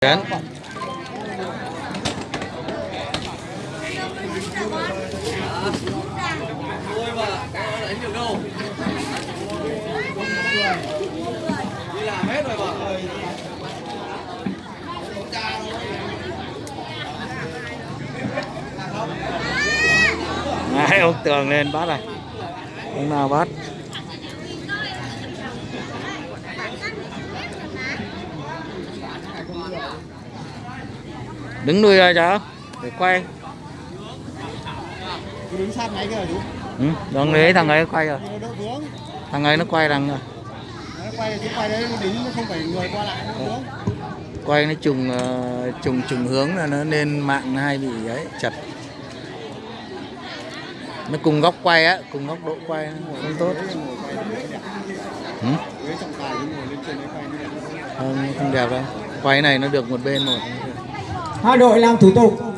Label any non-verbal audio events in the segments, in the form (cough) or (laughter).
Đến. Đấy, ông tường lên bắt này. Ông nào bắt? Đứng nuôi ra cháu để quay. đứng sát ngay kia là đúng Ừ, đừng lấy thằng ấy quay rồi. Thằng ấy nó quay đằng rồi. nó quay chứ quay đấy nó đính nó không phải người qua lại nó Quay nó trùng ờ, trùng trùng hướng là nó nên mạng nó hay bị ấy chật. Nó cùng góc quay á, cùng góc độ quay nó không tốt. đấy Ừ? đấy không đẹp đâu. Quay này nó được một bên một. Hai đội làm thủ tục.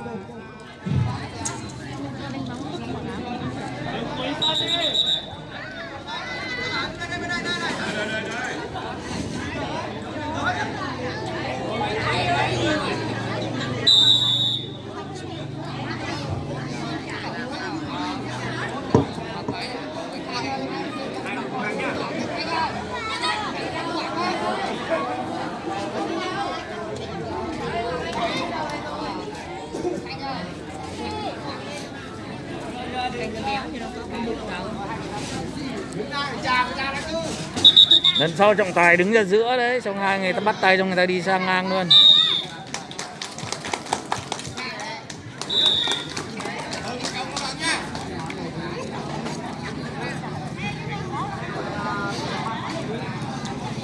Lần sau trọng tài đứng ra giữa đấy, xong hai người ta bắt tay xong người ta đi sang ngang luôn.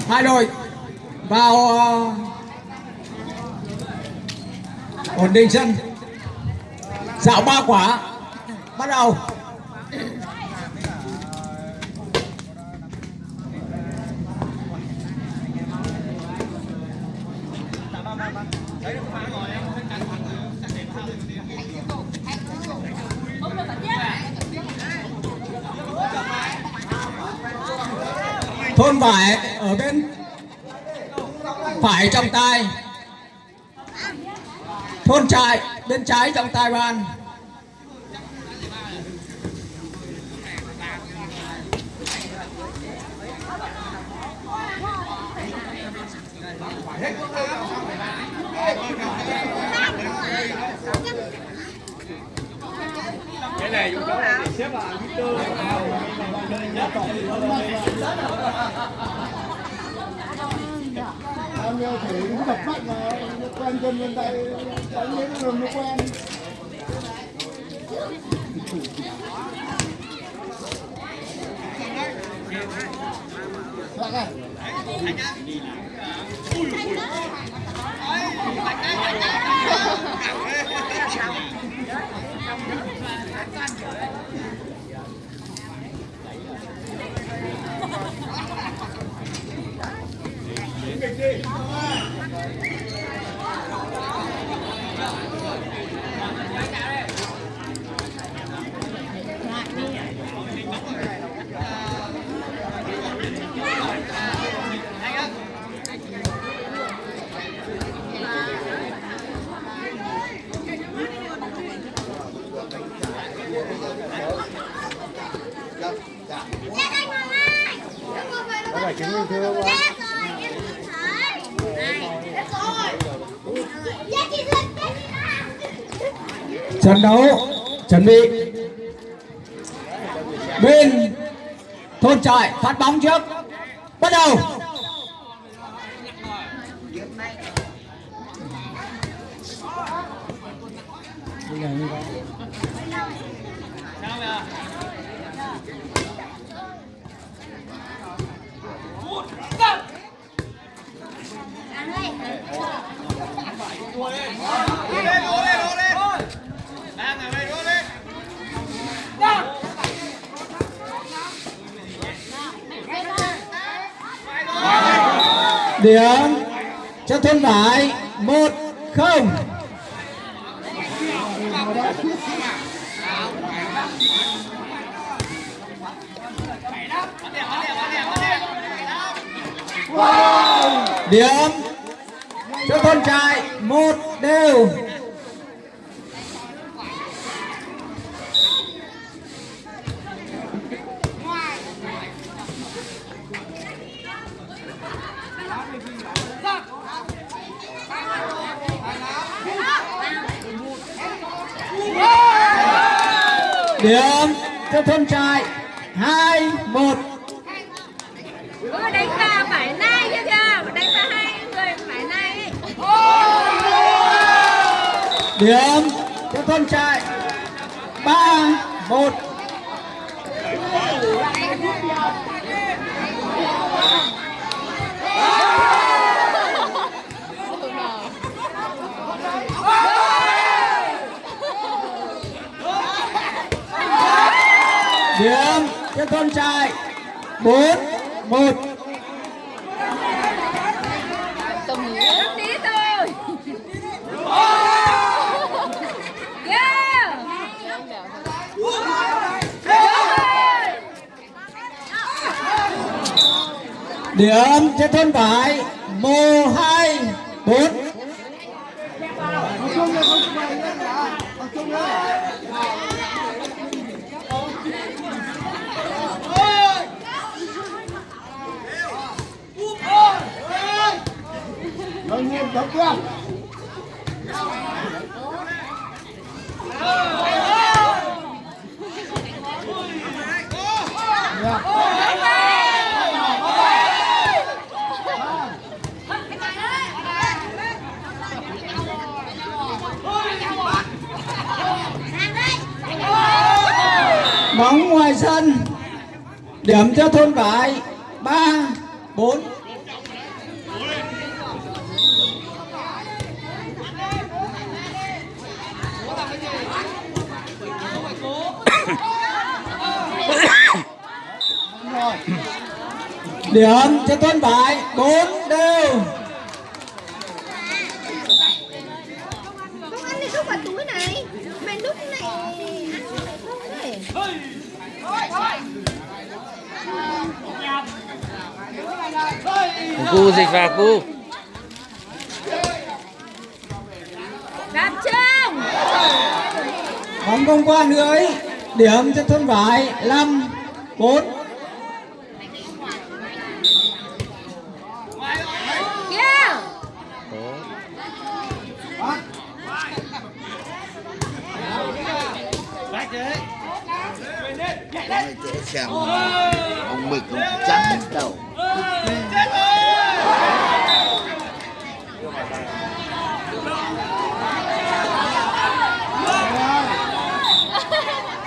Hai đội vào ờ, ổn định sân. Dạo ba quả. Bắt đầu. Thôn vải ở bên phải trong tay. Thôn trại bên trái trong tay ban. Cái này xếp là Victor em yêu thể đứng mắt mà, quen chân bên tay đánh đến đường nó quen. Lại này. Có phải chứng minh thư không ạ? Trận đấu chuẩn bị. Bên thôn trại phát bóng trước. Bắt đầu. Đua lên, đua lên, đua lên. Đang ở đây đua lên. Điểm cho thôn vải một không. điểm cho con trai một đều. Điểm cho thôn trại hai một Ôi, đánh ta phải nay chứ kìa đánh ta hai người phải nay điểm cho thôn trại ba một. Điểm cho thôn trại bốn một Rất tí thôi Yeah điểm cho thôn vải mồ hai bốn. Học chung là không phải bóng ngoài sân. Điểm cho thôn vải, ba, bốn. (coughs) Điểm cho thôn vải, bốn đều Không ăn thì không vào túi này Mày lúc này ăn này không đấy cu dịch vào cu Gặp trông bóng không qua lưới điểm cho thôn vải. Năm bốn. Kia Cái chỗ xem ông mực ông trắng đầu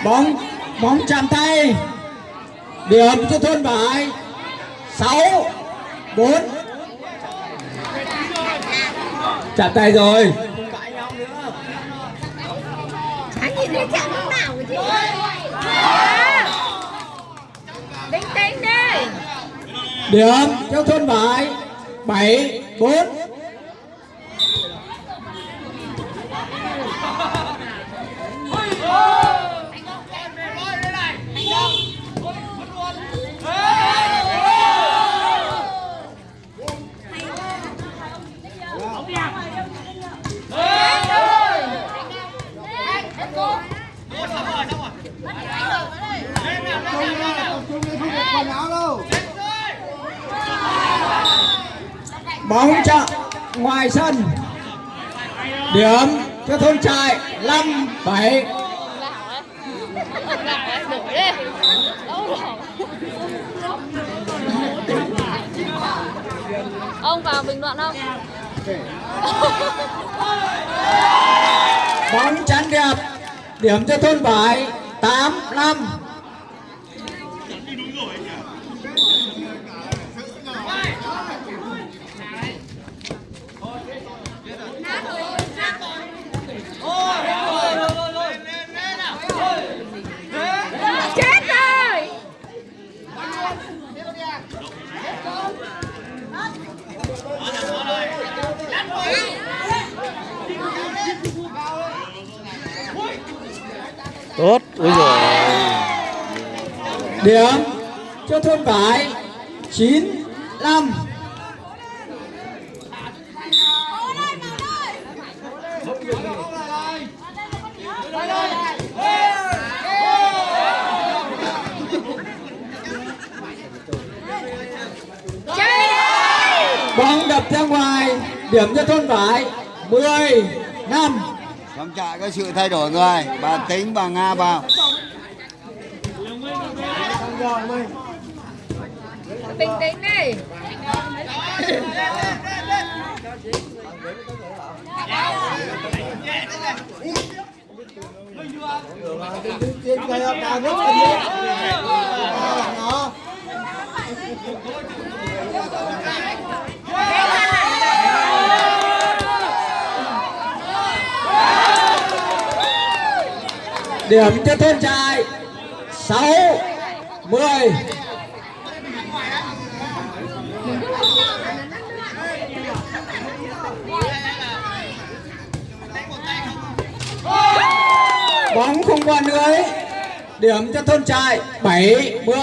bóng bóng chạm tay. Điểm cho thôn vải sáu bốn. Chạm tay rồi. Điểm cho thôn vải bảy bốn Chung nha, học chung đây không được quần áo đâu. bóng chạm ngoài sân điểm cho thôn trại năm bảy Ông vào bình luận không? bóng chắn đẹp điểm cho thôn vải tám năm Chết rồi tốt, ui rồi điểm cho thôn vải chín năm bóng đập ra ngoài, điểm cho thôn vải 10 năm trong trại có sự thay đổi người. Bà tính bà Nga vào. bình tĩnh đi nó điểm cho thôn trại. 6 10 bóng không qua lưới. Điểm cho thôn trại 7 10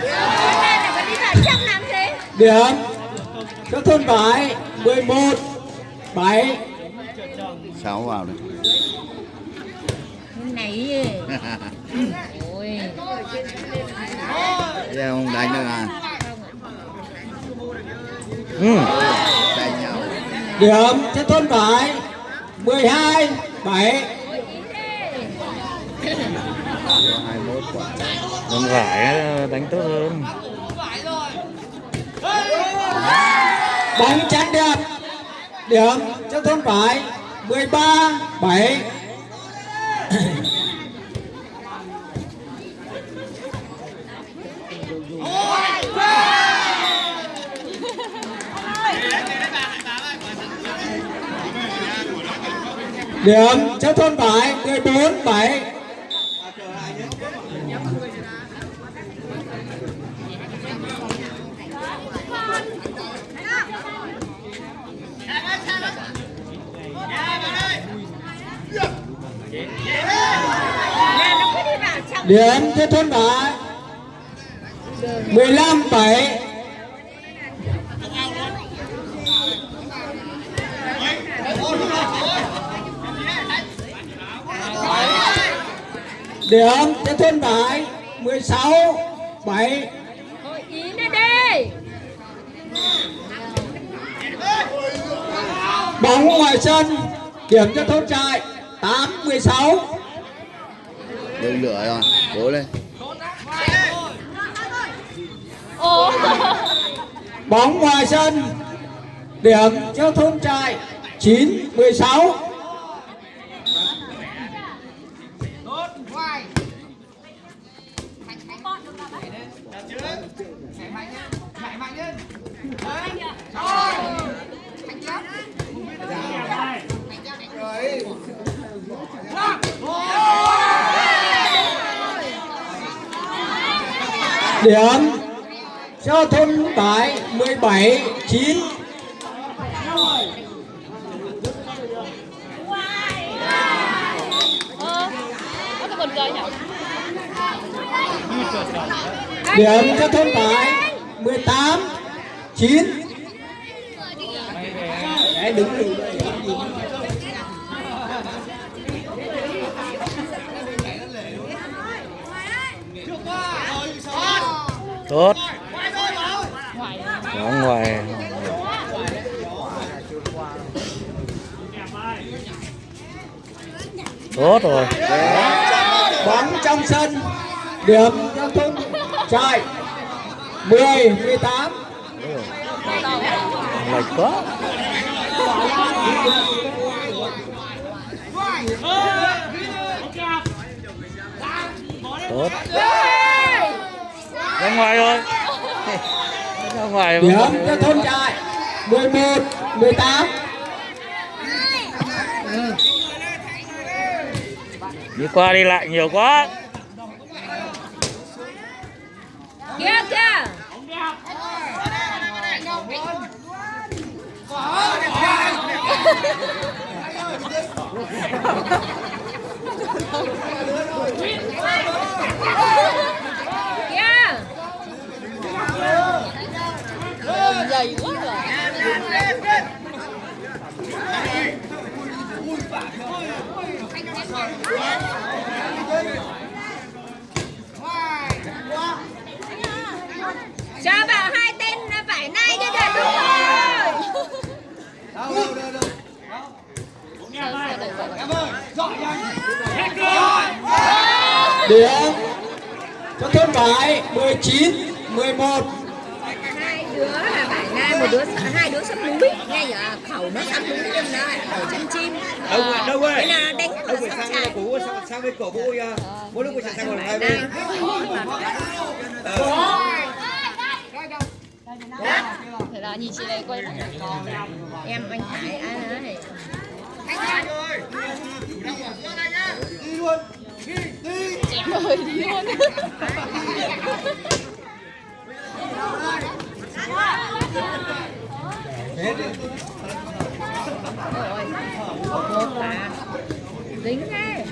Này là có đi vào trong làm gì điểm cho thôn vải 11 7 Sáu vào đây. này ôi Giờ không đánh được à? ừ. Đánh nhau. điểm cho thôn vải 12 7 21 quả. Còn vải đánh tốt hơn bóng trắng đẹp. Điểm cho thôn phải 13 7 điểm cho thôn phải 14 7 là nó có đi vào trong điểm thế thôn vải 15 7 điểm thế thôn vải 16 7 đi bóng ngoài sân điểm cho thôn trại 8 16 Đừng lửa rồi. Cố lên. (laughs) Bóng ngoài sân điểm cho thôn trại 9 16 điểm cho thôn tải 17 9 điểm cho thôn tải 18 9 Đấy, đứng đây tốt. Đó ngoài. Tốt rồi. Bóng trong sân điểm cho thôn trại 10 18 lệch quá. Tốt ra ngoài thôi. Ra ngoài điểm cho thôn trại 11 18 đi qua đi lại nhiều quá. Kia kia Hãy subscribe điểm cho thôn vải 19 11 hai đứa là vải nay một đứa hai đứa sắp núi ngay ở khẩu nó sắp núi nhưng nó lại ở chân chim. Đâu rồi đâu thế là đánh đâu sắp sang chạy. cũ sang sang bên cổ à. Mỗi lúc phải sang còn hai bên Thế là nhìn chị này quay em anh Hải ai đấy Chém ơi đi luôn. rồi một rồi dính thế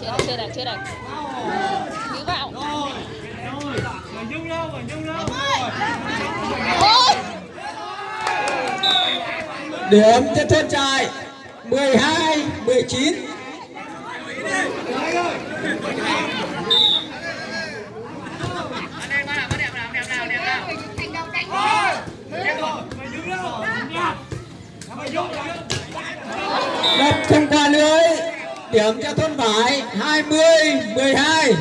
Chưa đây, chưa đây, chưa đây. Cứ vào. lâu điểm cho thôn trại 12 19 đập không qua lưới. Điểm cho thôn vải 20 12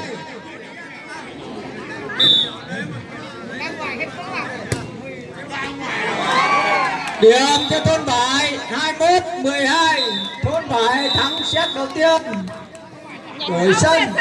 điểm cho thôn vải 21 12 thôn vải thắng set đầu tiên. Đổi sân